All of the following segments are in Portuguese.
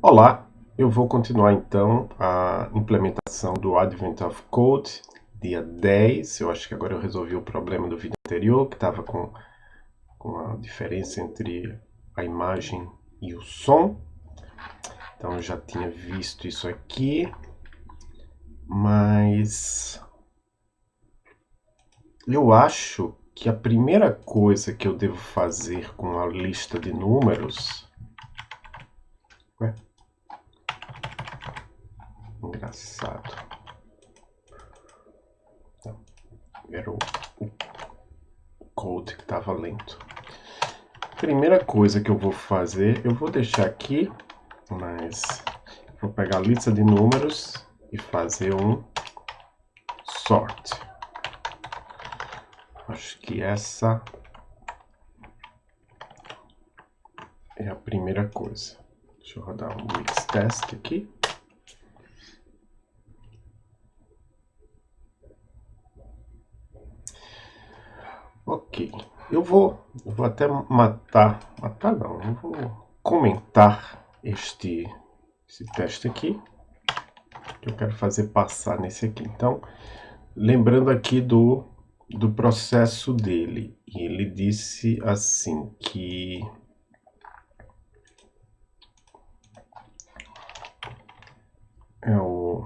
Olá, eu vou continuar então a implementação do Advent of Code, dia 10. Eu acho que agora eu resolvi o problema do vídeo anterior, que estava com, com a diferença entre a imagem e o som. Então eu já tinha visto isso aqui, mas eu acho que a primeira coisa que eu devo fazer com a lista de números Ué? Engraçado. Era o, o code que estava lento. Primeira coisa que eu vou fazer, eu vou deixar aqui, mas vou pegar a lista de números e fazer um sort. Acho que essa é a primeira coisa. Deixa eu rodar um mix test aqui. Ok, eu vou, eu vou até matar, matar não, eu vou comentar este, esse teste aqui, que eu quero fazer passar nesse aqui. Então, lembrando aqui do, do processo dele, ele disse assim que é o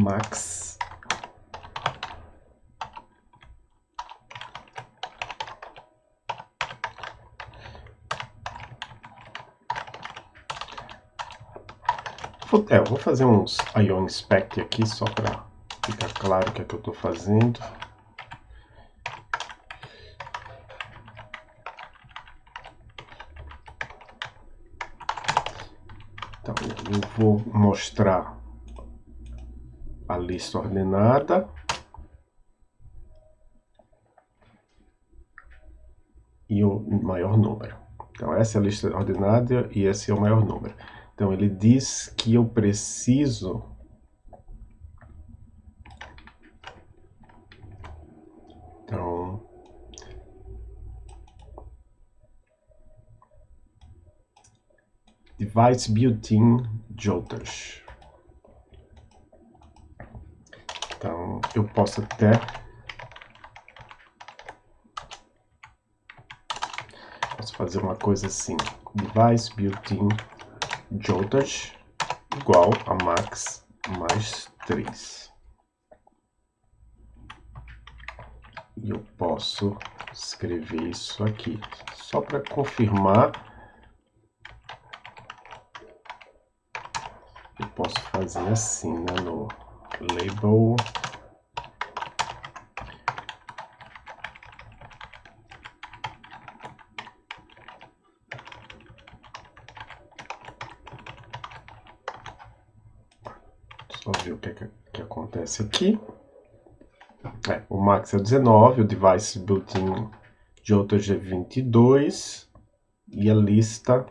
Max É, eu vou fazer uns Ion Spec aqui só para ficar claro o que é que eu estou fazendo. eu vou mostrar lista ordenada. E o maior número. Então, essa é a lista ordenada e esse é o maior número. Então, ele diz que eu preciso Então, device built-in Jotas. Então, eu posso até... Posso fazer uma coisa assim. Device built-in Jotas igual a max mais 3. E eu posso escrever isso aqui. Só para confirmar posso fazer assim, né, no label só ver o que, é que, que acontece aqui. É, o max é 19, o device built-in de outro é 22 e a lista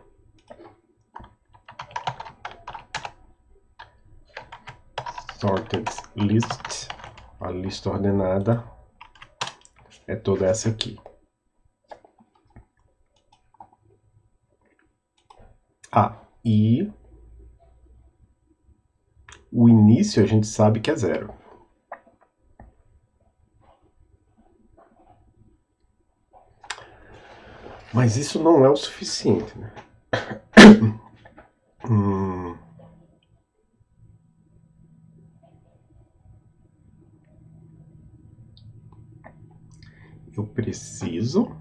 sorted list, a lista ordenada, é toda essa aqui. Ah, e o início a gente sabe que é zero. Mas isso não é o suficiente, né? hum. Eu preciso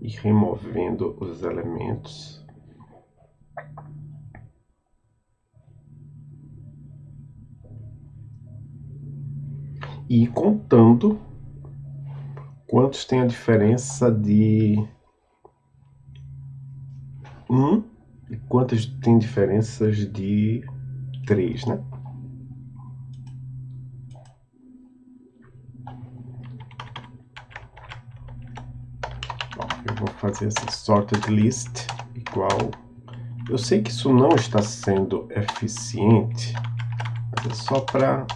ir removendo os elementos. E contando quantos tem a diferença de 1 e quantas tem diferenças de 3, né? fazer essa sorted list igual. Eu sei que isso não está sendo eficiente, mas é só para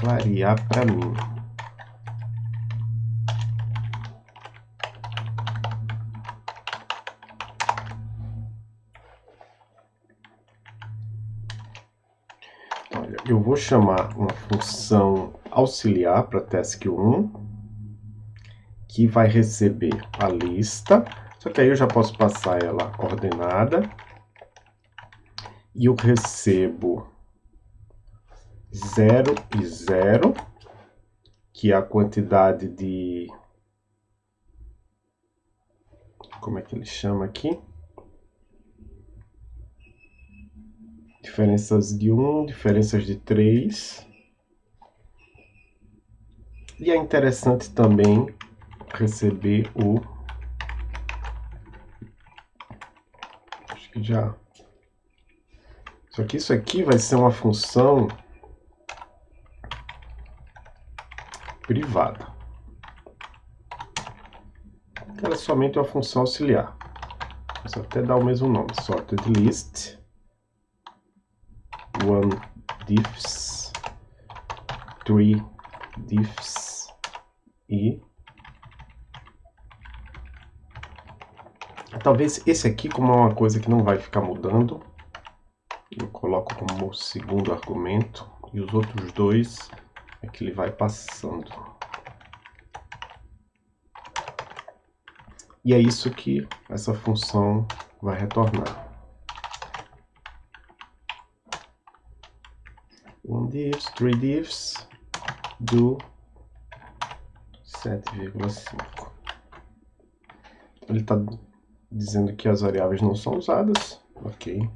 clarear para mim. Olha, eu vou chamar uma função auxiliar para task 1 que vai receber a lista, só que aí eu já posso passar ela ordenada, e eu recebo 0 e 0, que é a quantidade de... Como é que ele chama aqui? Diferenças de 1, diferenças de 3. E é interessante também receber o... Acho que já... Só que isso aqui vai ser uma função privada. Ela é somente uma função auxiliar. Posso até dar o mesmo nome, sorted list, one diffs, three diffs. E talvez esse aqui como é uma coisa que não vai ficar mudando, eu coloco como segundo argumento e os outros dois é que ele vai passando. E é isso que essa função vai retornar. One diffs, three diffs, do 7,5. Ele está dizendo que as variáveis não são usadas. Ok.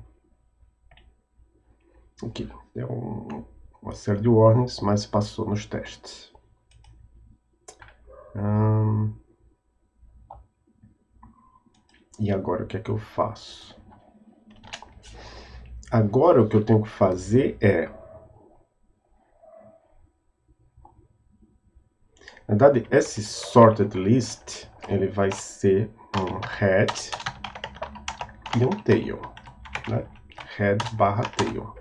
Aqui, é um uma série de warnings, mas passou nos testes. E agora o que é que eu faço? Agora o que eu tenho que fazer é... Na verdade, esse sorted list, ele vai ser um head e um tail. Né? Head barra tail.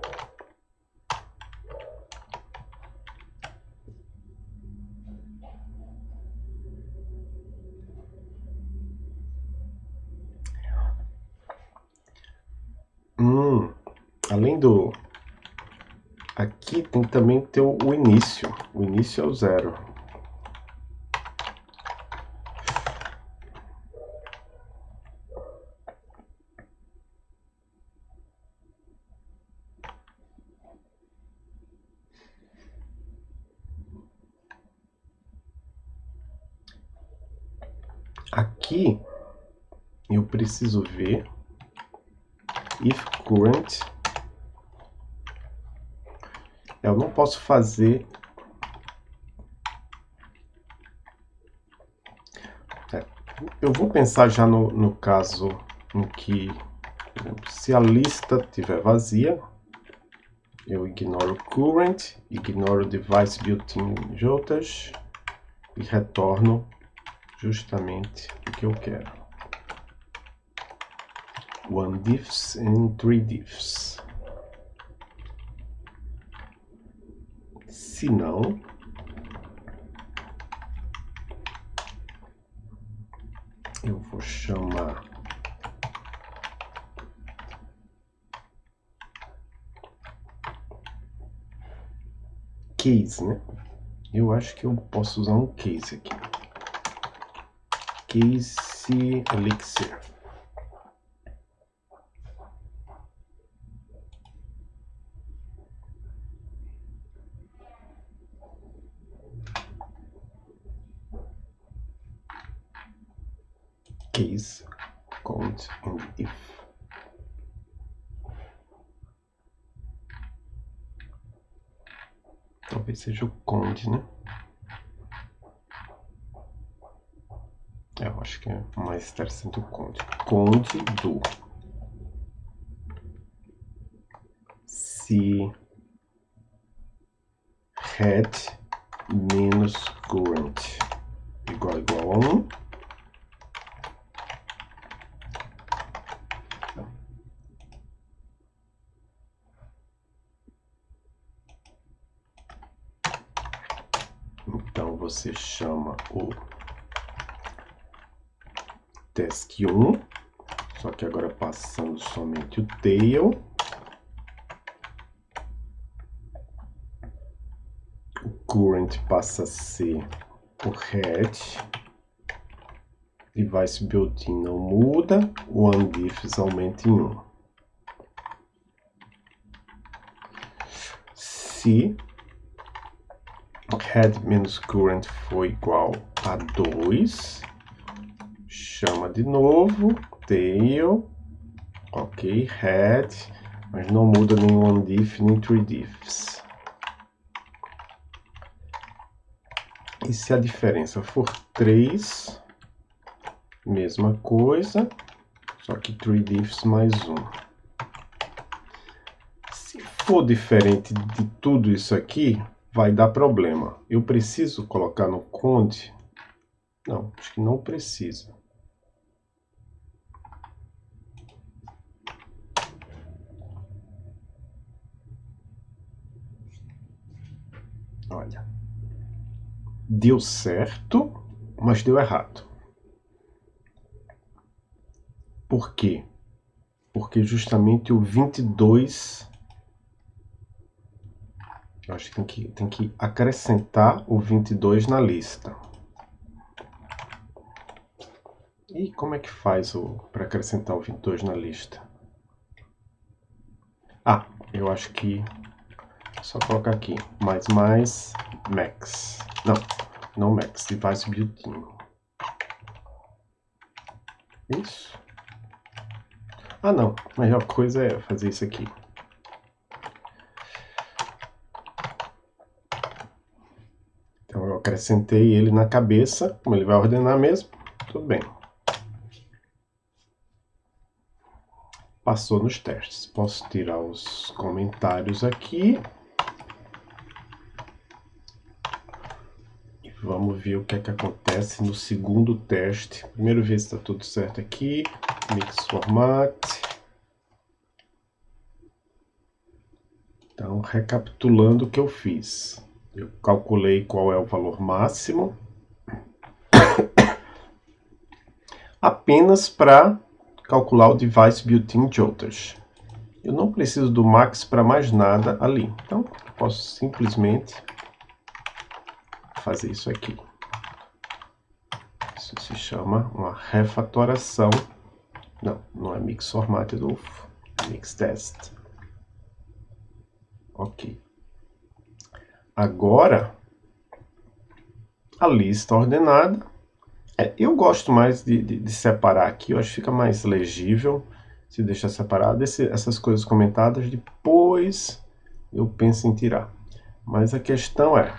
além do... Aqui tem também ter o início. O início é o zero. Aqui eu preciso ver. If current. Eu não posso fazer... É, eu vou pensar já no, no caso em que, se a lista estiver vazia, eu ignoro current, ignoro device built-in JOTAS e retorno justamente o que eu quero. One diffs and three diffs. Se não, eu vou chamar case, né? Eu acho que eu posso usar um case aqui. Case Elixir. case, count and if. Talvez seja o conde, né? Eu acho que é mais interessante o conde. Conde do se head menos current igual igual a 1 você chama o task1, só que agora passando somente o tail. current passa a ser o head. Device built-in não muda. O undiffs aumenta em 1. Se head menos current for igual a 2, chama de novo, tail, ok, head, mas não muda nem one diff nem three diffs. E se a diferença for 3, mesma coisa, só que three diffs mais 1. Se for diferente de tudo isso aqui, vai dar problema. Eu preciso colocar no conde? Não, acho que não precisa. Olha. Deu certo, mas deu errado. Por quê? Porque justamente o 22 eu acho que tem que, tem que acrescentar o 22 na lista. E como é que faz para acrescentar o 22 na lista? Ah, eu acho que só colocar aqui, mais mais max. Não, não max, device built-in. Isso. Ah não, a melhor coisa é fazer isso aqui. acrescentei ele na cabeça, como ele vai ordenar mesmo, tudo bem. Passou nos testes. Posso tirar os comentários aqui. Vamos ver o que é que acontece no segundo teste. Primeiro ver se está tudo certo aqui. Mix format. Então, recapitulando o que eu fiz. Eu calculei qual é o valor máximo. Apenas para calcular o device built-in outras. Eu não preciso do max para mais nada ali. Então, posso simplesmente fazer isso aqui. Isso se chama uma refatoração. Não, não é mix formatted, é mix test. Ok. Agora, a lista ordenada. É, eu gosto mais de, de, de, separar aqui, eu acho que fica mais legível se deixar separado. Esse, essas coisas comentadas, depois eu penso em tirar. Mas a questão é,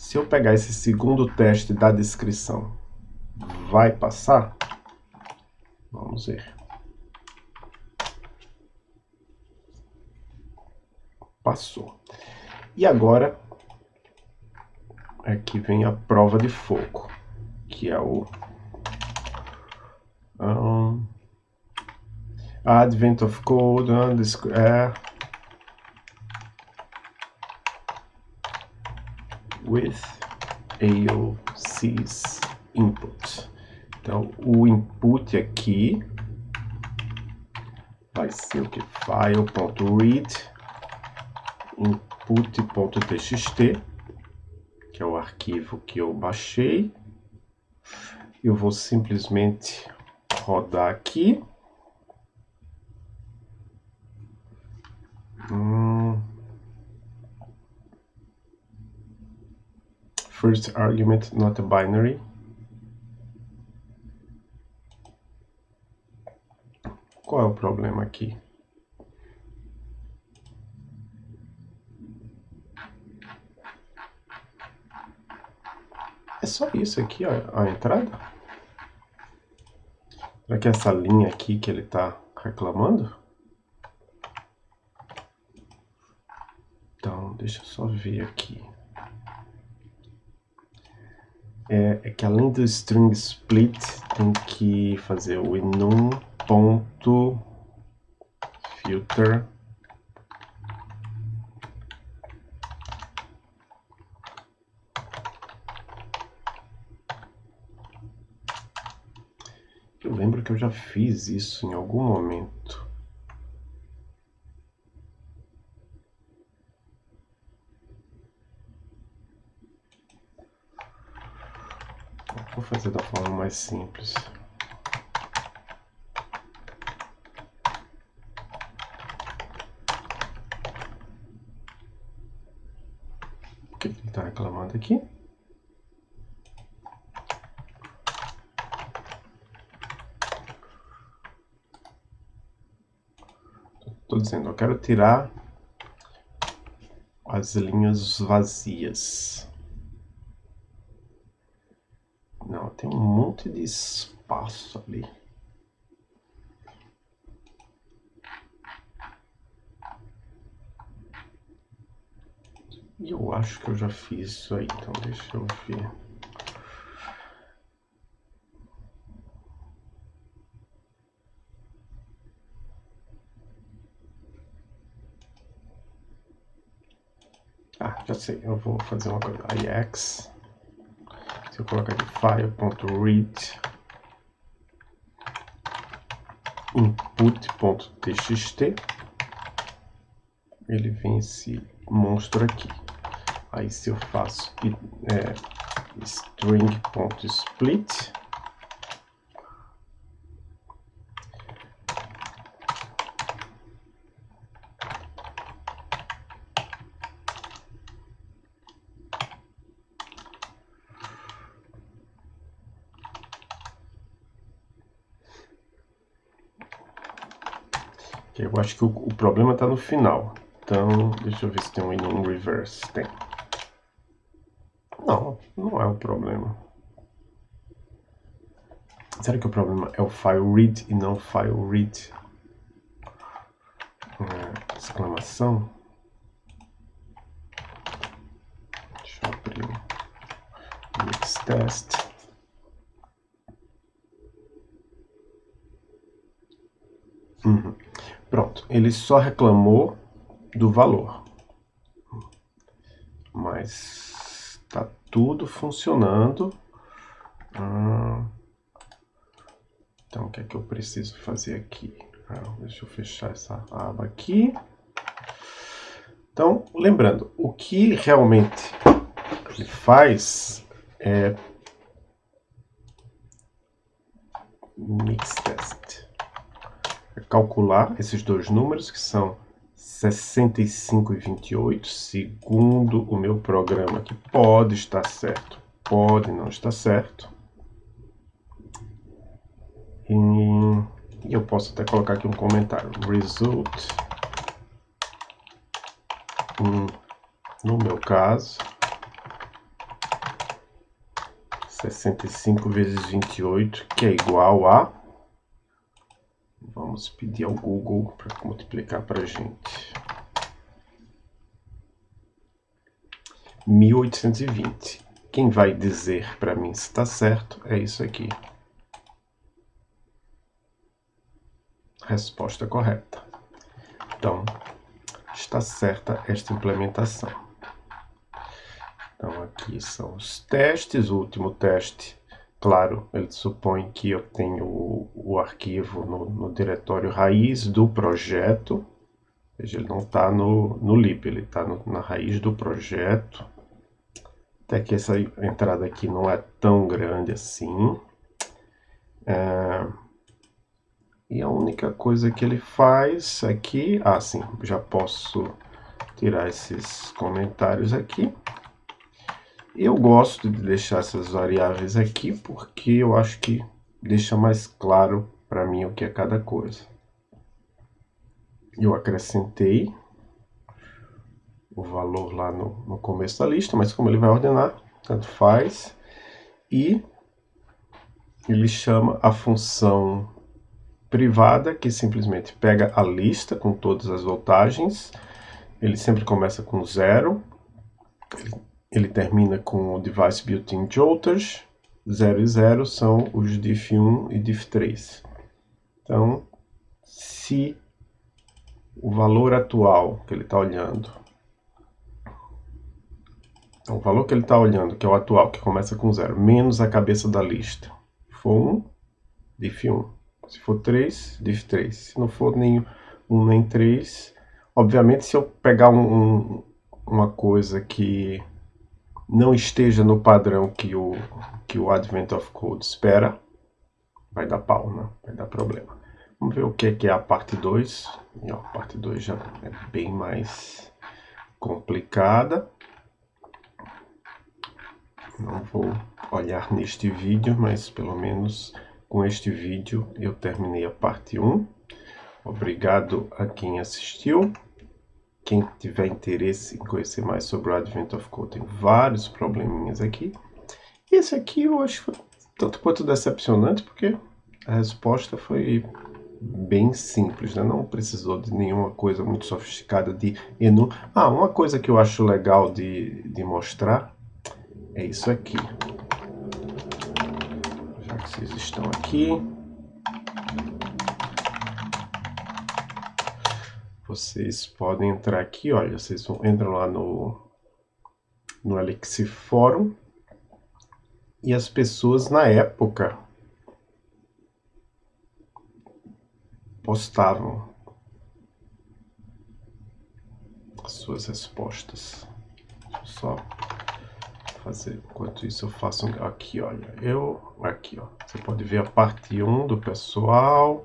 se eu pegar esse segundo teste da descrição, vai passar? Vamos ver. Passou. E agora aqui é vem a prova de fogo, que é o um, Advent of Code, é, with AOC's input. Então, o input aqui vai ser o que? File.read input.txt que é o arquivo que eu baixei. Eu vou simplesmente rodar aqui. Hum. First argument not a binary. Qual é o problema aqui? É só isso aqui, ó, a entrada? Será que é essa linha aqui que ele está reclamando? Então, deixa eu só ver aqui. É, é que além do string split, tem que fazer o enum ponto filter Eu lembro que eu já fiz isso em algum momento. Vou fazer da forma mais simples. O que ele está reclamando aqui? Estou dizendo, eu quero tirar as linhas vazias. Não, tem um monte de espaço ali. E eu acho que eu já fiz isso aí, então deixa eu ver. Ah, já sei, eu vou fazer uma coisa, ix, eu colocar aqui file.read input.txt, ele vem esse monstro aqui. Aí se eu faço é, string.split, Eu acho que o, o problema está no final. Então, deixa eu ver se tem um in reverse. Tem. Não, não é o problema. Será que o problema é o file read e não file read? É, exclamação. Deixa eu abrir o mix test. Uhum. Pronto, ele só reclamou do valor. Mas está tudo funcionando. Ah, então, o que é que eu preciso fazer aqui? Ah, deixa eu fechar essa aba aqui. Então, lembrando, o que realmente ele faz é mix test calcular esses dois números, que são 65 e 28, segundo o meu programa, que pode estar certo, pode não estar certo. E eu posso até colocar aqui um comentário. Result, no meu caso, 65 vezes 28, que é igual a Vamos pedir ao Google para multiplicar para a gente. 1820. Quem vai dizer para mim se está certo é isso aqui. Resposta correta. Então, está certa esta implementação. Então, aqui são os testes. O último teste Claro, ele supõe que eu tenho o, o arquivo no, no, diretório raiz do projeto. Veja, ele não está no, no lib, ele está na raiz do projeto. Até que essa entrada aqui não é tão grande assim. É... E a única coisa que ele faz aqui... Ah, sim, já posso tirar esses comentários aqui. Eu gosto de deixar essas variáveis aqui porque eu acho que deixa mais claro para mim o que é cada coisa. Eu acrescentei o valor lá no, no começo da lista, mas como ele vai ordenar, tanto faz. E ele chama a função privada, que simplesmente pega a lista com todas as voltagens. Ele sempre começa com zero. Ele ele termina com o device built-in jolters, 0 e 0 são os diff1 e diff3. Então, se o valor atual que ele está olhando, então, o valor que ele está olhando, que é o atual, que começa com 0, menos a cabeça da lista, for 1, diff1. Se for 3, diff3. Se não for nem 1 nem 3, obviamente se eu pegar um, um, uma coisa que não esteja no padrão que o, que o Advent of Code espera, vai dar pau, né? vai dar problema. Vamos ver o que é, que é a parte 2. E, ó, a parte 2 já é bem mais complicada. Não vou olhar neste vídeo, mas pelo menos com este vídeo eu terminei a parte 1. Obrigado a quem assistiu. Quem tiver interesse em conhecer mais sobre o Advent of Code, tem vários probleminhas aqui. E esse aqui eu acho foi tanto quanto decepcionante, porque a resposta foi bem simples, né? não precisou de nenhuma coisa muito sofisticada de enu. Ah, uma coisa que eu acho legal de, de mostrar é isso aqui. Já que vocês estão aqui, vocês podem entrar aqui, olha, vocês vão, entram lá no, no Alexiforum. E as pessoas na época postavam as suas respostas. Só fazer, enquanto isso eu faço aqui, olha, eu, aqui ó, você pode ver a parte 1 do pessoal,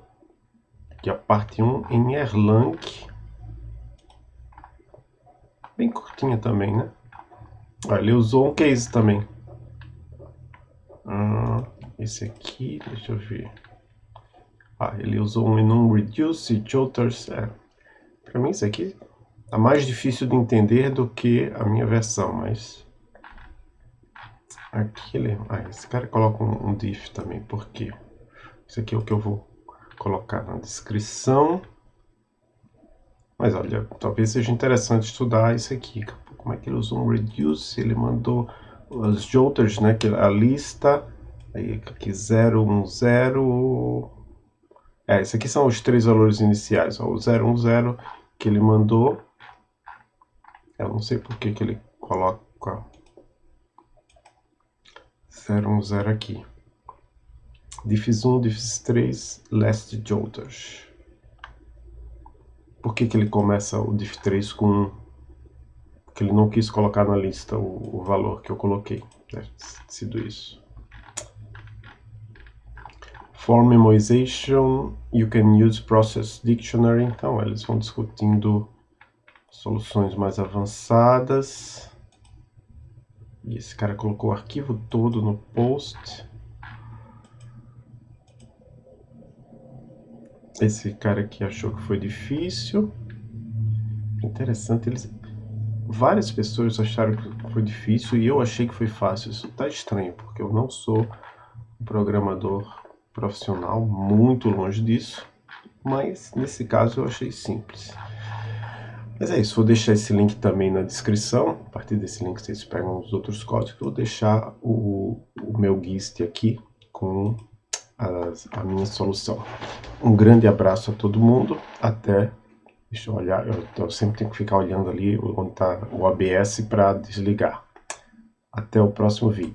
aqui a parte 1 em Erlang, Bem curtinha também, né? Ah, ele usou um case também. Ah, esse aqui, deixa eu ver. Ah, ele usou um enum reduce joters. É. Pra mim isso aqui tá mais difícil de entender do que a minha versão, mas... Aqui ele... Ah, esse cara coloca um, um diff também, por quê? Isso aqui é o que eu vou colocar na descrição. Mas olha, talvez seja interessante estudar isso aqui. Como é que ele usou um reduce? Ele mandou os joters, né? A lista. Aí aqui 0, 1, 0. É, esses aqui são os três valores iniciais. Ó, o 0, 1, 0 que ele mandou. Eu não sei por que, que ele coloca 0, 1, 0 aqui. Diffs 1, diffs 3, last joters. Por que, que ele começa o diff3 com 1? Porque ele não quis colocar na lista o, o valor que eu coloquei. Deve ter sido isso. For memorization, you can use process dictionary. Então, eles vão discutindo soluções mais avançadas. E esse cara colocou o arquivo todo no post. Esse cara aqui achou que foi difícil. Interessante, eles... Várias pessoas acharam que foi difícil e eu achei que foi fácil. Isso tá estranho, porque eu não sou um programador profissional, muito longe disso. Mas, nesse caso, eu achei simples. Mas é isso, vou deixar esse link também na descrição. A partir desse link vocês pegam os outros códigos. Vou deixar o, o meu GIST aqui com as, a minha solução. Um grande abraço a todo mundo. Até. Deixa eu olhar. Eu, eu sempre tenho que ficar olhando ali onde está o ABS para desligar. Até o próximo vídeo.